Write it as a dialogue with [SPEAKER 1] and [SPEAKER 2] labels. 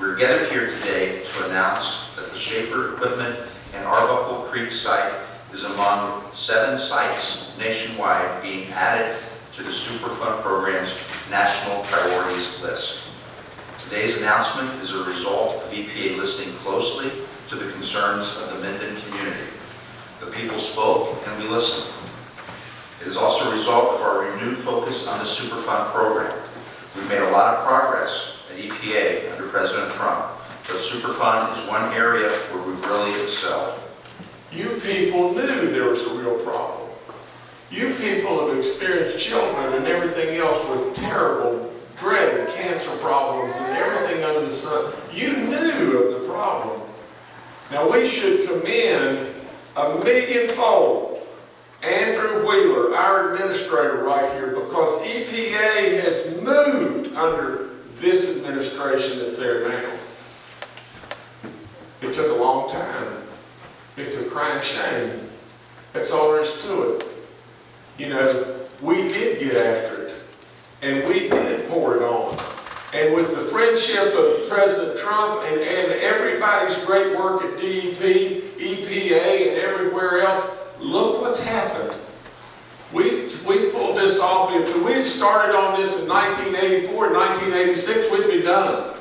[SPEAKER 1] We're gathered here today to announce that the Shaffer Equipment and Arbuckle Creek site is among seven sites nationwide being added to the Superfund program's National Priorities List. Today's announcement is a result of EPA listening closely to the concerns of the Minden community. The people spoke and we listened. It is also a result of our renewed focus on the Superfund program. We've made a lot of progress at EPA President Trump, but Superfund is one area where we've really excelled.
[SPEAKER 2] You people knew there was a real problem. You people have experienced children and everything else with terrible, dreaded cancer problems and everything under the sun. You knew of the problem. Now we should commend a millionfold Andrew Wheeler, our administrator right here, because EPA has moved under this administration that's there now. It took a long time. It's a crying shame. That's all there is to it. You know, we did get after it, and we did pour it on. And with the friendship of President Trump and, and everybody's great work at DEP, EPA, and everywhere else, look what's happened. We've, we've pulled this off. If we started on this in 1984, 1986, we'd be done.